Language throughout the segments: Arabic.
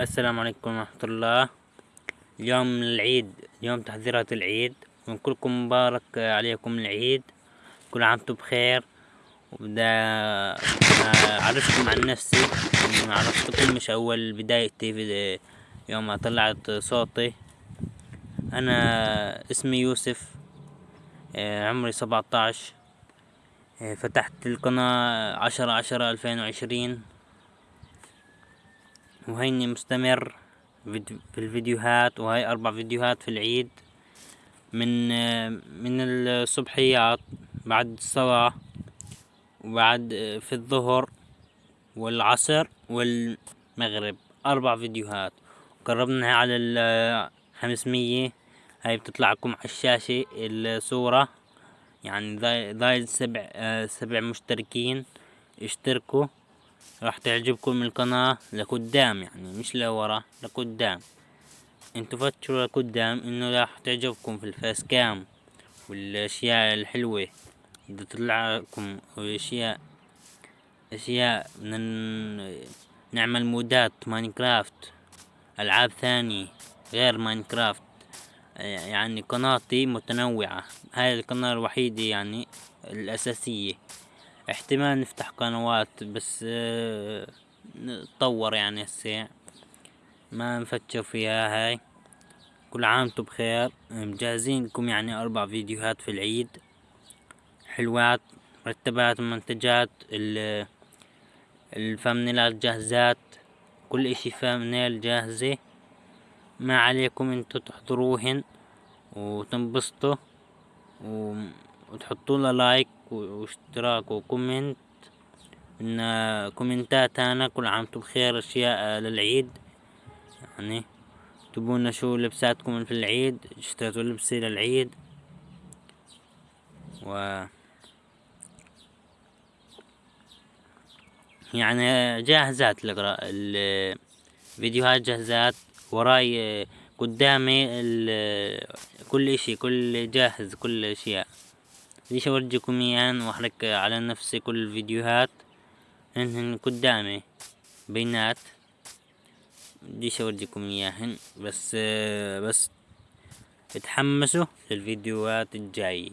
السلام عليكم ورحمة الله. اليوم العيد يوم تحذيرات العيد. ونقولكم مبارك عليكم العيد. كل عام وأنتم بخير. وبدا اعرفكم عن نفسي. عرفتكم مش أول بدايتي في يوم ما طلعت صوتي. أنا اسمي يوسف. عمري سبعتاش فتحت القناة عشرة عشرة ألفين وعشرين. وهيني مستمر في الفيديوهات وهاي أربع فيديوهات في العيد. من من الصبحيات بعد الصلاة وبعد في الظهر والعصر والمغرب. أربع فيديوهات. قربنا على الخمسمية هاي بتطلعكم على الشاشة الصورة. يعني ضايل سبع سبع مشتركين. اشتركوا. راح تعجبكم القناة لقدام يعني مش لورا لقدام. انتو فتشوا لقدام انه راح تعجبكم في ال face cam والأشياء الحلوة. اللي تطلع لكم أشياء أشياء من نعمل مودات ماينكرافت ألعاب ثانية غير ماينكرافت. يعني قناتي متنوعة. هاي القناة الوحيدة يعني الأساسية. احتمال نفتح قنوات بس نتطور يعني هسه. ما نفتشوا فيها هاي. كل عام وأنتم بخير. مجهزين لكم يعني أربع فيديوهات في العيد. حلوات مرتبات منتجات الفامنيلات جاهزات. كل إشي فامنيل جاهزة. ما عليكم انتو تحضروهن وتنبسطوا وتحطوا like وأشتراك و comment إن كومنتات أنا كل عام وأنتم بخير أشياء للعيد. يعني تبونا شو لبساتكم في العيد اشتريتوا لبسي للعيد. و يعني جاهزات الفيديوهات جاهزات وراي قدامي كل إشي كل جاهز كل أشياء. ليش اورجيكم اياهن واحرق على نفسي كل الفيديوهات. هن قدامي بينات. بديش اورجيكم اياهن بس بس اتحمسوا للفيديوهات الجاية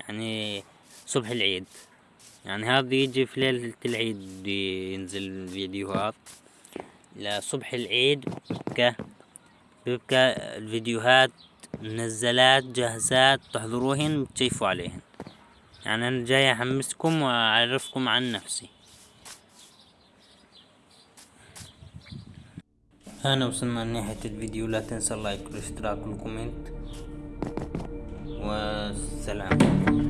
يعني صبح العيد. يعني هذا يجي في ليلة العيد ينزل فيديوهات لصبح العيد بيبقى بيبقى الفيديوهات منزلات جاهزات تحضروهن وتشيفوا عليهن. يعني أنا جاي أحمسكم وأعرفكم عن نفسي. هنا وصلنا لنهاية الفيديو. لا تنسى ال like والاشتراك وال comment. والسلام.